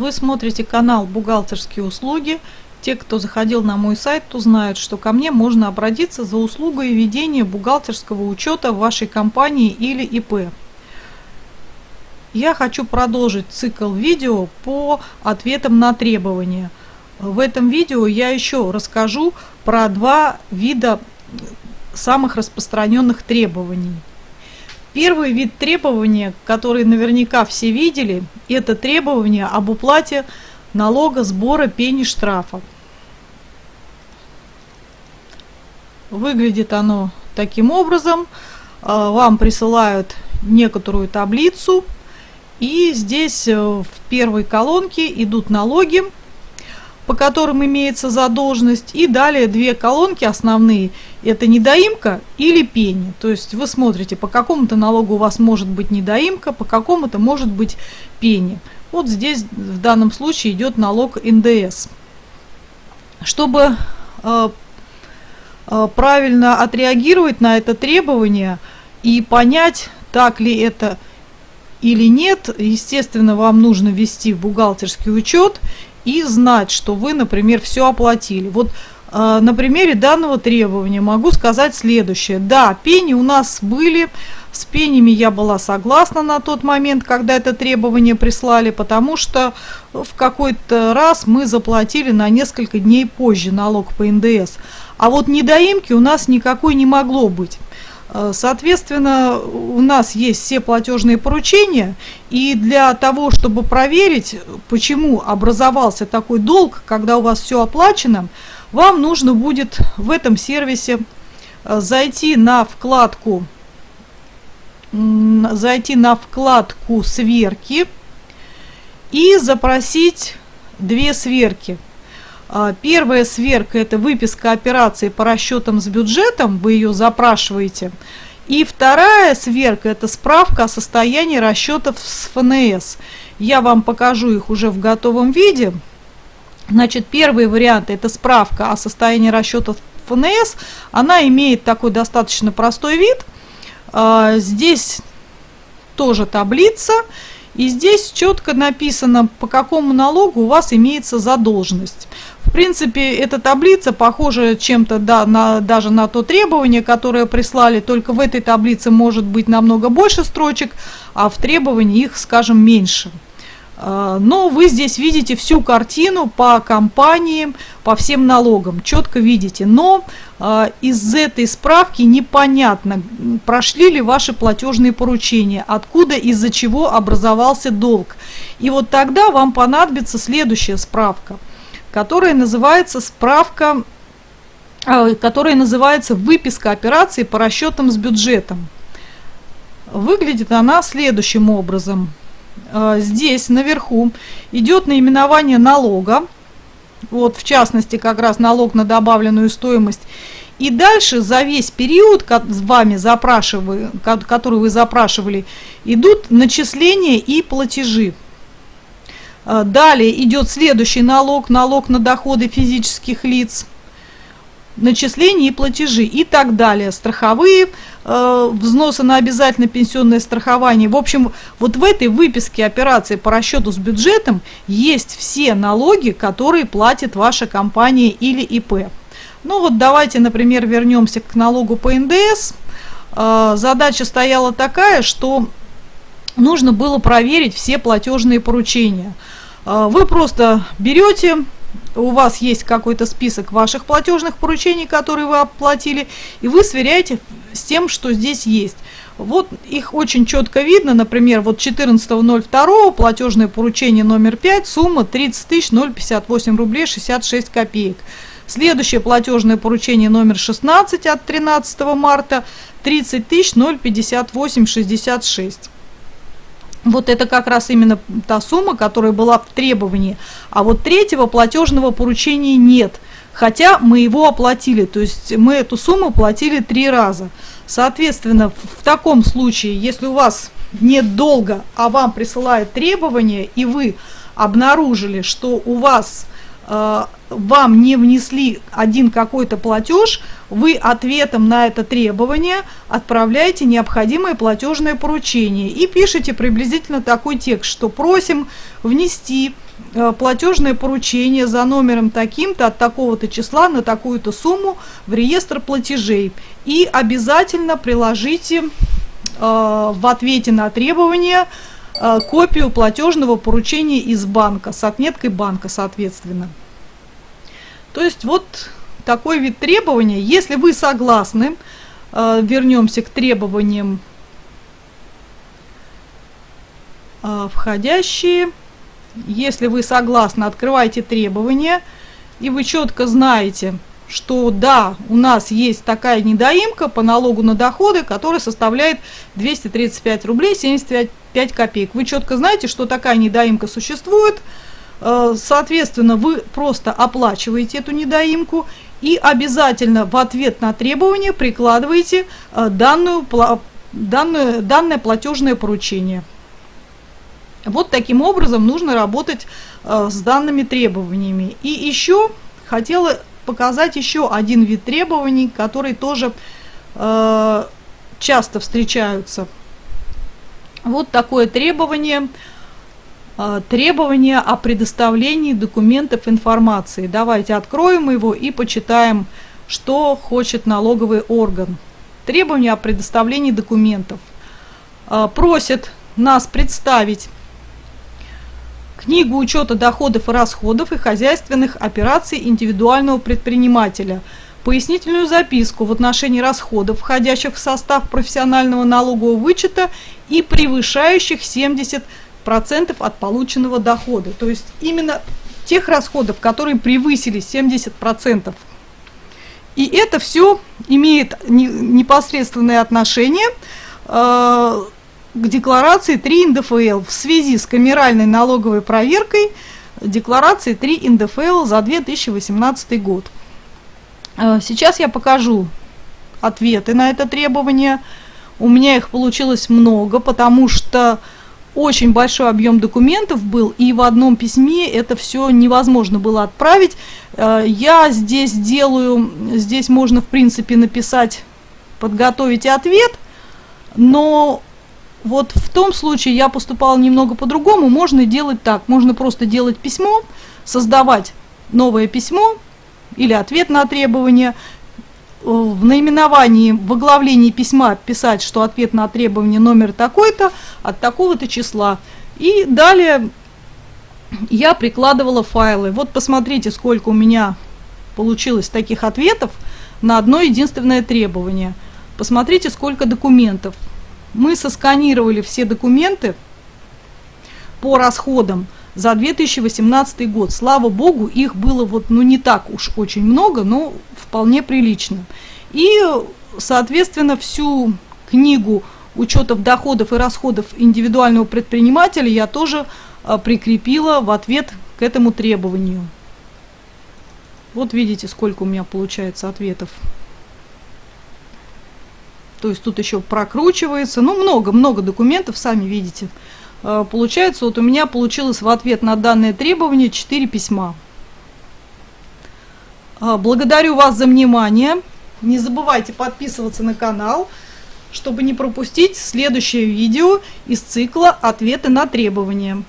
Вы смотрите канал «Бухгалтерские услуги». Те, кто заходил на мой сайт, то знают, что ко мне можно обратиться за услугой ведения бухгалтерского учета в вашей компании или ИП. Я хочу продолжить цикл видео по ответам на требования. В этом видео я еще расскажу про два вида самых распространенных требований. Первый вид требования, который наверняка все видели, это требование об уплате налога, сбора, пени, штрафа. Выглядит оно таким образом. А, вам присылают некоторую таблицу, и здесь э, в первой колонке идут налоги, по которым имеется задолженность, и далее две колонки основные, это недоимка или пени. То есть вы смотрите, по какому-то налогу у вас может быть недоимка, по какому-то может быть пени. Вот здесь в данном случае идет налог НДС. Чтобы э, э, правильно отреагировать на это требование и понять, так ли это или нет, естественно, вам нужно ввести в бухгалтерский учет и знать, что вы, например, все оплатили. Вот на примере данного требования могу сказать следующее. Да, пени у нас были, с пенями я была согласна на тот момент, когда это требование прислали, потому что в какой-то раз мы заплатили на несколько дней позже налог по НДС. А вот недоимки у нас никакой не могло быть. Э, соответственно, у нас есть все платежные поручения, и для того, чтобы проверить, почему образовался такой долг, когда у вас все оплачено, вам нужно будет в этом сервисе э, зайти на вкладку зайти на вкладку сверки и запросить две сверки – а, первая сверка – это выписка операции по расчетам с бюджетом, вы ее запрашиваете. И вторая сверка – это справка о состоянии расчетов с ФНС. Я вам покажу их уже в готовом виде. Значит, первый вариант – это справка о состоянии расчетов ФНС. Она имеет такой достаточно простой вид. А, здесь тоже таблица. И здесь четко написано, по какому налогу у вас имеется задолженность. В принципе, эта таблица похожа чем-то да, на, даже на то требование, которое прислали, только в этой таблице может быть намного больше строчек, а в требовании их, скажем, меньше. А, но вы здесь видите всю картину по компаниям, по всем налогам, четко видите. Но э, из этой справки непонятно, прошли ли ваши платежные поручения, откуда, из-за чего образовался долг. И вот тогда вам понадобится следующая справка – которая называется справка, а, которая называется выписка операций по расчетам с бюджетом. Выглядит она следующим образом. А, здесь наверху идет наименование налога, вот в частности как раз налог на добавленную стоимость. И дальше за весь период, с вами запрашивали, который вы запрашивали, идут начисления и платежи. А, далее идет следующий налог, налог на доходы физических лиц, начисления и платежи и так далее, страховые э, взносы на обязательное пенсионное страхование. В общем, вот в этой выписке операции по расчету с бюджетом есть все налоги, которые платит ваша компания или ИП. Ну вот давайте, например, вернемся к налогу по НДС. Э, задача стояла такая, что нужно было проверить все платежные поручения. А, вы просто берете, у вас есть какой-то список ваших платежных поручений, которые вы оплатили, и вы сверяете с тем, что здесь есть. Вот их очень четко видно, например, вот 14.02 платежное поручение номер 5, сумма 30 058 рублей 66 копеек. Следующее платежное поручение номер 16 от 13 марта 30 058 66. Вот это как раз именно та сумма, которая была в требовании. А вот третьего платежного поручения нет. Хотя мы его оплатили, то есть мы эту сумму платили три раза. Соответственно, в таком случае, если у вас нет долга, а вам присылают требования, и вы обнаружили, что у вас вам не внесли один какой-то платеж, вы ответом на это требование отправляете необходимое платежное поручение и пишете приблизительно такой текст, что просим внести э, платежное поручение за номером таким-то от такого-то числа на такую-то сумму в реестр платежей. И обязательно приложите в ответе на требования копию платежного поручения из банка с отметкой банка, соответственно. То есть вот такой вид требования. Если вы согласны, вернемся к требованиям А, входящие. Если вы согласны, открывайте требования, и вы четко знаете, что да, у нас есть такая недоимка по налогу на доходы, которая составляет 235 рублей 75 копеек. Вы четко знаете, что такая недоимка существует, э, соответственно, вы просто оплачиваете эту недоимку и обязательно в ответ на требование прикладываете э, данную, данную, данное платежное поручение. Вот таким образом нужно работать э, с данными требованиями. И еще хотела показать еще один вид требований, который тоже э, часто встречаются. Вот такое требование. Э, требование о предоставлении документов информации. Давайте откроем его и почитаем, что хочет налоговый орган. Требование о предоставлении документов. Э, просит нас представить книгу учета доходов и расходов и хозяйственных операций индивидуального предпринимателя, пояснительную записку в отношении расходов, входящих в состав профессионального налогового вычета и превышающих 70% от полученного дохода. То есть именно тех расходов, которые превысили 70%. И это все имеет непосредственное отношение э, к декларации 3 НДФЛ в связи с камеральной налоговой проверкой декларации 3 НДФЛ за 2018 год. Э, сейчас я покажу ответы на это требование. У меня их получилось много, потому что очень большой объем документов был, и в одном письме это все невозможно было отправить. Э, я здесь делаю, здесь можно в принципе написать, подготовить ответ, но вот в том случае я поступала немного по-другому. Можно делать так. Можно просто делать письмо, создавать новое письмо или ответ на требование. Э, в наименовании, в оглавлении письма писать, что ответ на требование номер такой-то от такого-то числа. И далее я прикладывала файлы. Вот посмотрите, сколько у меня получилось таких ответов на одно единственное требование. Посмотрите, сколько документов мы сосканировали все документы по расходам за 2018 год. Слава богу, их было вот, ну, не так уж очень много, но вполне прилично. И, соответственно, всю книгу учетов доходов и расходов индивидуального предпринимателя я тоже а, прикрепила в ответ к этому требованию. Вот видите, сколько у меня получается ответов. То есть тут еще прокручивается. Ну, много-много документов, сами видите. Э, получается, вот у меня получилось в ответ на данное требование 4 письма. Э, благодарю вас за внимание. Не забывайте подписываться на канал, чтобы не пропустить следующее видео из цикла «Ответы на требования».